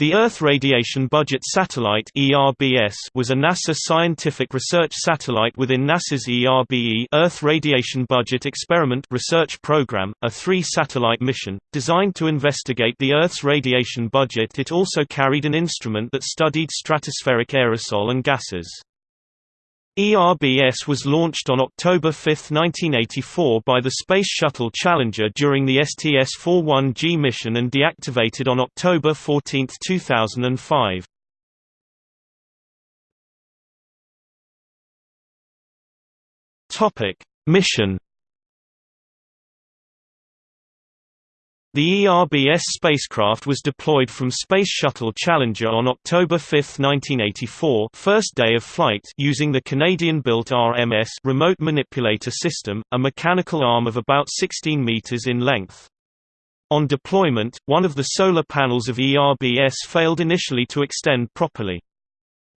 The Earth Radiation Budget Satellite was a NASA scientific research satellite within NASA's ERBE Earth Radiation Budget Experiment research program, a three-satellite mission designed to investigate the Earth's radiation budget. It also carried an instrument that studied stratospheric aerosol and gases. ERBS was launched on October 5, 1984 by the Space Shuttle Challenger during the STS-41G mission and deactivated on October 14, 2005. Mission The ERBS spacecraft was deployed from Space Shuttle Challenger on October 5, 1984 first day of flight using the Canadian-built RMS remote manipulator system, a mechanical arm of about 16 meters in length. On deployment, one of the solar panels of ERBS failed initially to extend properly.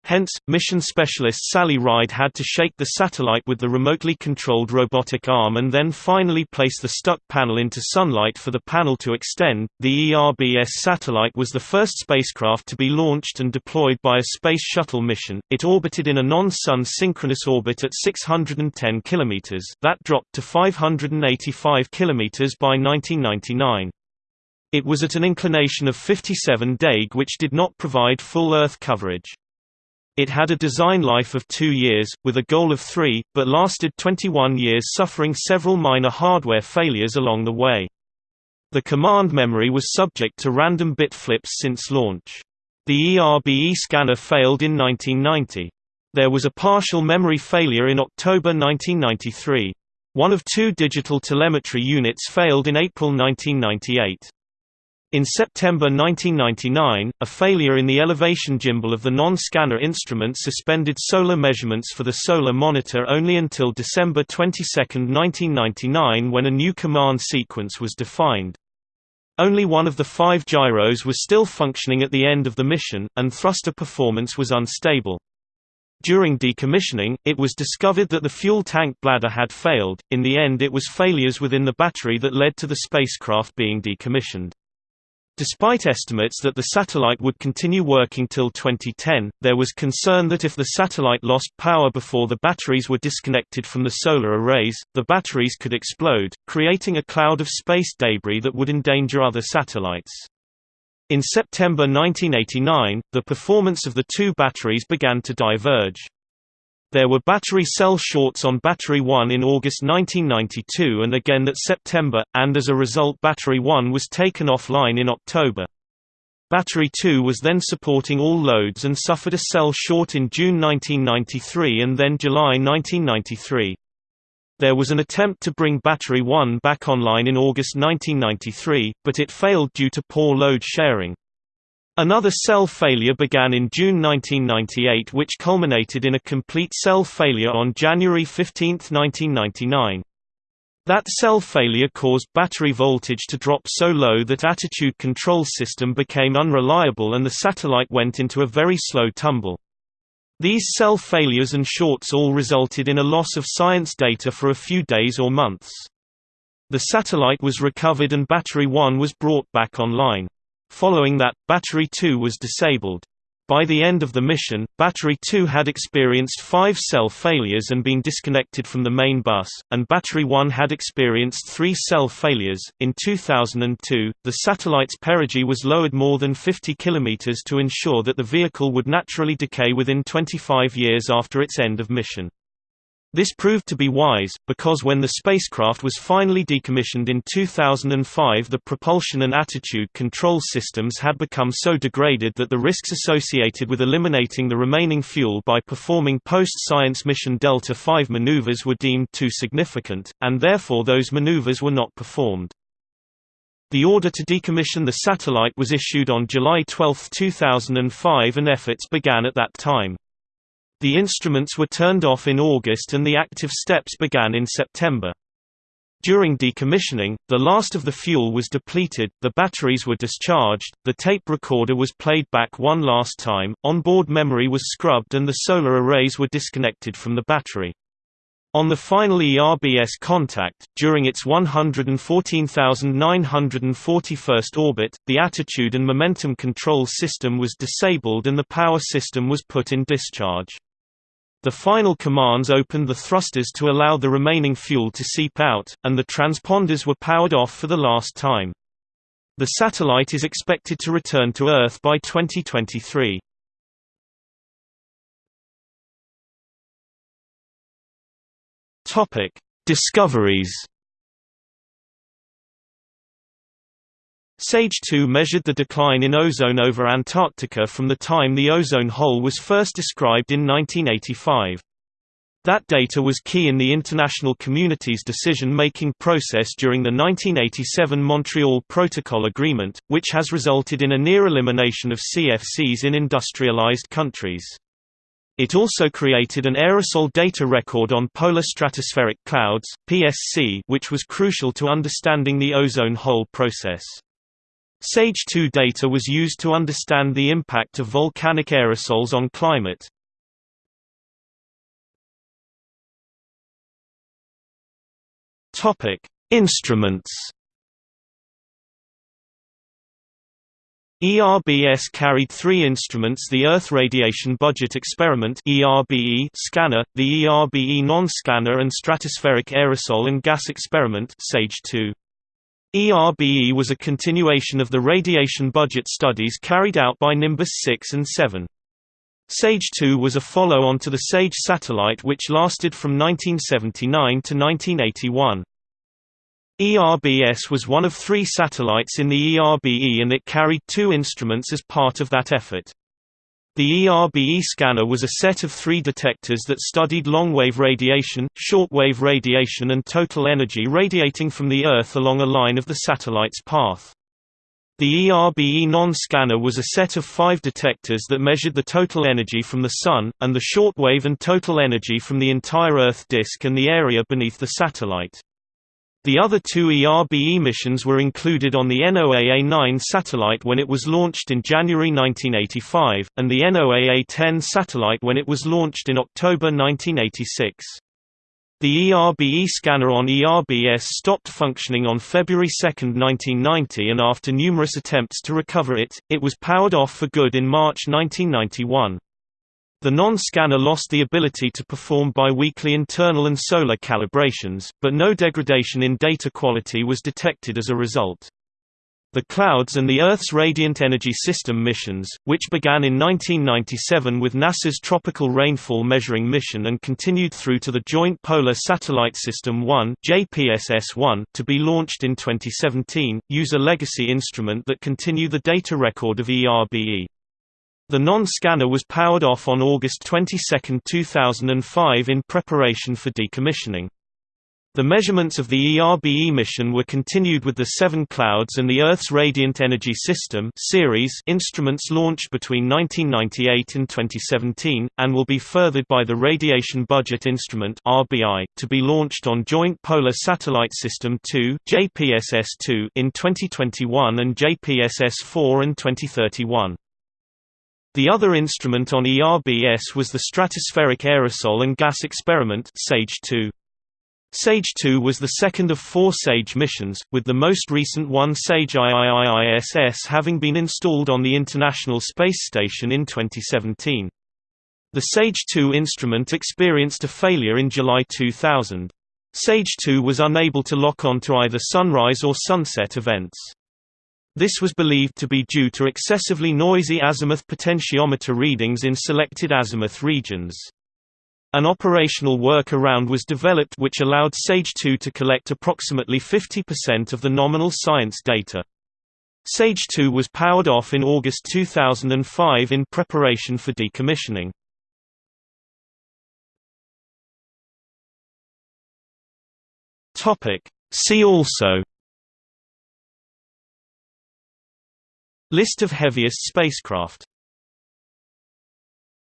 Hence, mission specialist Sally Ride had to shake the satellite with the remotely controlled robotic arm and then finally place the stuck panel into sunlight for the panel to extend. The ERBS satellite was the first spacecraft to be launched and deployed by a Space Shuttle mission. It orbited in a non-Sun synchronous orbit at 610 km, that dropped to 585 km by 1999. It was at an inclination of 57 deg which did not provide full Earth coverage. It had a design life of two years, with a goal of three, but lasted 21 years suffering several minor hardware failures along the way. The command memory was subject to random bit flips since launch. The ERBE scanner failed in 1990. There was a partial memory failure in October 1993. One of two digital telemetry units failed in April 1998. In September 1999, a failure in the elevation gimbal of the non-scanner instrument suspended solar measurements for the solar monitor only until December 22, 1999 when a new command sequence was defined. Only one of the five gyros was still functioning at the end of the mission, and thruster performance was unstable. During decommissioning, it was discovered that the fuel tank bladder had failed. In the end, it was failures within the battery that led to the spacecraft being decommissioned. Despite estimates that the satellite would continue working till 2010, there was concern that if the satellite lost power before the batteries were disconnected from the solar arrays, the batteries could explode, creating a cloud of space debris that would endanger other satellites. In September 1989, the performance of the two batteries began to diverge. There were battery cell shorts on Battery 1 in August 1992 and again that September, and as a result Battery 1 was taken offline in October. Battery 2 was then supporting all loads and suffered a cell short in June 1993 and then July 1993. There was an attempt to bring Battery 1 back online in August 1993, but it failed due to poor load sharing. Another cell failure began in June 1998 which culminated in a complete cell failure on January 15, 1999. That cell failure caused battery voltage to drop so low that attitude control system became unreliable and the satellite went into a very slow tumble. These cell failures and shorts all resulted in a loss of science data for a few days or months. The satellite was recovered and Battery 1 was brought back online. Following that, Battery 2 was disabled. By the end of the mission, Battery 2 had experienced five cell failures and been disconnected from the main bus, and Battery 1 had experienced three cell failures. In 2002, the satellite's perigee was lowered more than 50 km to ensure that the vehicle would naturally decay within 25 years after its end of mission. This proved to be wise, because when the spacecraft was finally decommissioned in 2005 the propulsion and attitude control systems had become so degraded that the risks associated with eliminating the remaining fuel by performing post-science mission Delta V maneuvers were deemed too significant, and therefore those maneuvers were not performed. The order to decommission the satellite was issued on July 12, 2005 and efforts began at that time. The instruments were turned off in August and the active steps began in September. During decommissioning, the last of the fuel was depleted, the batteries were discharged, the tape recorder was played back one last time, onboard memory was scrubbed and the solar arrays were disconnected from the battery. On the final ERBS contact, during its 114,941st orbit, the attitude and momentum control system was disabled and the power system was put in discharge. The final commands opened the thrusters to allow the remaining fuel to seep out, and the transponders were powered off for the last time. The satellite is expected to return to Earth by 2023. Topic: Discoveries. SAGE 2 measured the decline in ozone over Antarctica from the time the ozone hole was first described in 1985. That data was key in the international community's decision-making process during the 1987 Montreal Protocol Agreement, which has resulted in a near elimination of CFCs in industrialized countries. It also created an aerosol data record on polar stratospheric clouds (PSC), which was crucial to understanding the ozone hole process. SAGE 2 data was used to understand the impact of volcanic aerosols on climate. Topic: Instruments ERBS carried three instruments the Earth Radiation Budget Experiment ERBE scanner, the ERBE non-scanner and Stratospheric Aerosol and Gas Experiment SAGE-2. ERBE was a continuation of the radiation budget studies carried out by Nimbus 6 and 7. SAGE-2 was a follow-on to the SAGE satellite which lasted from 1979 to 1981. ERBS was one of three satellites in the ERBE and it carried two instruments as part of that effort. The ERBE scanner was a set of three detectors that studied long-wave radiation, short-wave radiation and total energy radiating from the Earth along a line of the satellite's path. The ERBE non-scanner was a set of five detectors that measured the total energy from the Sun, and the short-wave and total energy from the entire Earth disk and the area beneath the satellite. The other two ERBE missions were included on the NOAA-9 satellite when it was launched in January 1985, and the NOAA-10 satellite when it was launched in October 1986. The ERBE scanner on ERBS stopped functioning on February 2, 1990 and after numerous attempts to recover it, it was powered off for good in March 1991. The non-scanner lost the ability to perform biweekly internal and solar calibrations, but no degradation in data quality was detected as a result. The Clouds and the Earth's Radiant Energy System missions, which began in 1997 with NASA's Tropical Rainfall Measuring Mission and continued through to the Joint Polar Satellite System 1 JPSS-1 to be launched in 2017, use a legacy instrument that continue the data record of ERBE. The non-scanner was powered off on August 22, 2005 in preparation for decommissioning. The measurements of the ERBE mission were continued with the Seven Clouds and the Earth's Radiant Energy System series instruments launched between 1998 and 2017, and will be furthered by the Radiation Budget Instrument RBI, to be launched on Joint Polar Satellite System 2 JPSS-2 in 2021 and JPSS-4 in 2031. The other instrument on ERBS was the Stratospheric Aerosol and Gas Experiment SAGE-2. SAGE-2 was the second of four SAGE missions, with the most recent one SAGE IIIISS having been installed on the International Space Station in 2017. The SAGE-2 instrument experienced a failure in July 2000. SAGE-2 was unable to lock on to either sunrise or sunset events. This was believed to be due to excessively noisy azimuth potentiometer readings in selected azimuth regions. An operational workaround was developed which allowed SAGE-2 to collect approximately 50% of the nominal science data. SAGE-2 was powered off in August 2005 in preparation for decommissioning. See also List of heaviest spacecraft